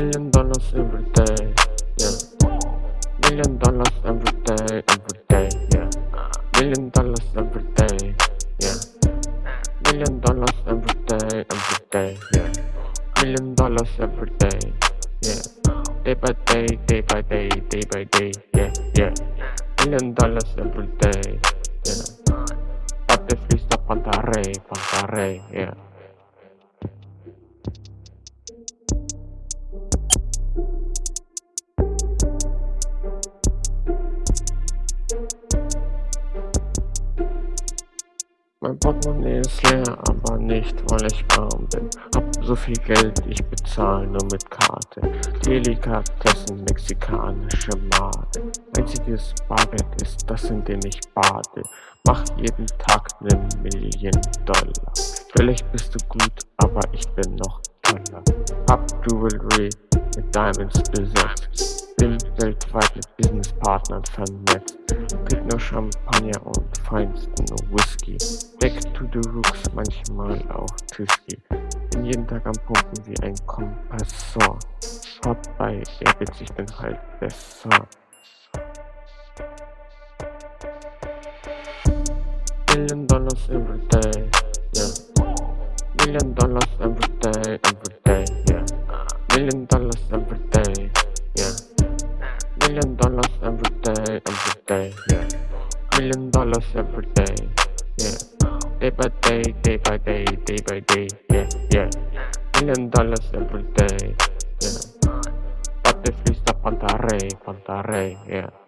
every day, yeah. Million dollars every day, every day, yeah. Million dollars every day, yeah. Million dollars every day, every day, yeah. Million dollars every day, yeah. Day by day, day by day, day by day, yeah, yeah. Million dollars every day, yeah. Pate fließt auf Pantarei, Pantarei, yeah. Mein Portemonnaie ist leer, aber nicht, weil ich arm bin. Hab so viel Geld, ich bezahle nur mit Karte. Delikatessen, mexikanische Made. Einziges Bargeld ist das, in dem ich bade. Mach jeden Tag ne Million Dollar. Vielleicht bist du gut, aber ich bin noch toller. Hab Jewelry mit Diamonds besetzt bin weltweit mit Businesspartnern vernetzt. Trink nur Champagner und feinsten Whisky. Back to the Rooks, manchmal auch Tüski. Bin jeden Tag am Pumpen wie ein Kompressor. Schaut bei Airbids, ich bin halt besser. Million dollars every day, yeah. Million dollars every day, every day, yeah. Million dollars every day, yeah. Million dollars every day, every day, yeah. Million dollars every day, yeah. Day by day, day by day, day by day, yeah, yeah. Million dollars every day, yeah. Pate fließt auf Pantarei, Pantarei, yeah.